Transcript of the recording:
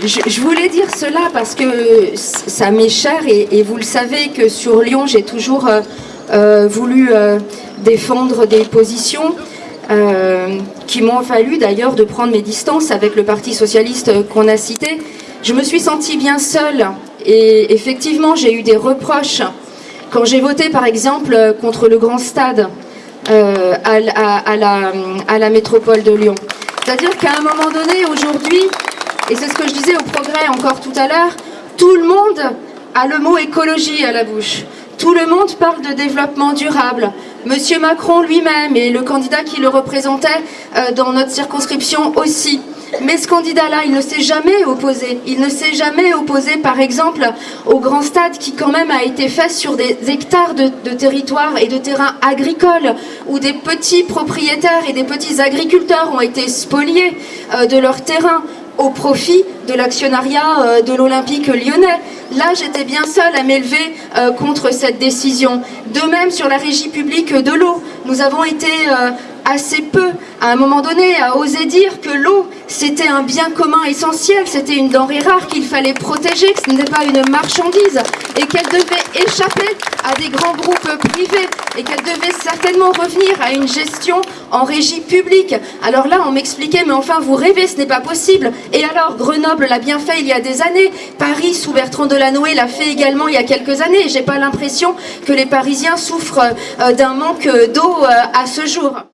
je, voulais dire cela parce que ça m'est cher et, vous le savez que sur Lyon, j'ai toujours euh, euh, voulu euh, défendre des positions qui m'ont fallu d'ailleurs de prendre mes distances avec le Parti Socialiste qu'on a cité. Je me suis sentie bien seule et effectivement j'ai eu des reproches quand j'ai voté par exemple contre le Grand Stade à, la, à la métropole de Lyon. C'est-à-dire qu'à un moment donné, aujourd'hui, et c'est ce que je disais au progrès encore tout à l'heure, tout le monde a le mot écologie à la bouche. Tout le monde parle de développement durable. Monsieur Macron lui-même et le candidat qui le représentait euh, dans notre circonscription aussi. Mais ce candidat-là, il ne s'est jamais opposé. Il ne s'est jamais opposé, par exemple, au grand stade qui quand même a été fait sur des hectares de, territoire et de terrains agricoles, où des petits propriétaires et des petits agriculteurs ont été spoliés euh, de leur terrain au profit de l'actionnariat euh, de l'Olympique lyonnais. Là, j'étais bien seule à m'élever euh, contre cette décision. De même, sur la régie publique de l'eau, nous avons été euh, assez peu, à un moment donné, à oser dire que l'eau, c'était un bien commun essentiel, c'était une denrée rare qu'il fallait protéger, que ce n'était pas une marchandise, et qu'elle devait échapper à des grands groupes privés, et qu'elle devait certainement revenir à une gestion en régie publique. Alors là, on m'expliquait, mais enfin, vous rêvez, ce n'est pas possible. Et alors, Grenoble l'a bien fait il y a des années, Paris, sous Bertrand Delanoë, l'a fait également il y a quelques années, et j'ai pas l'impression que les Parisiens souffrent euh, d'un manque d'eau euh, à ce jour.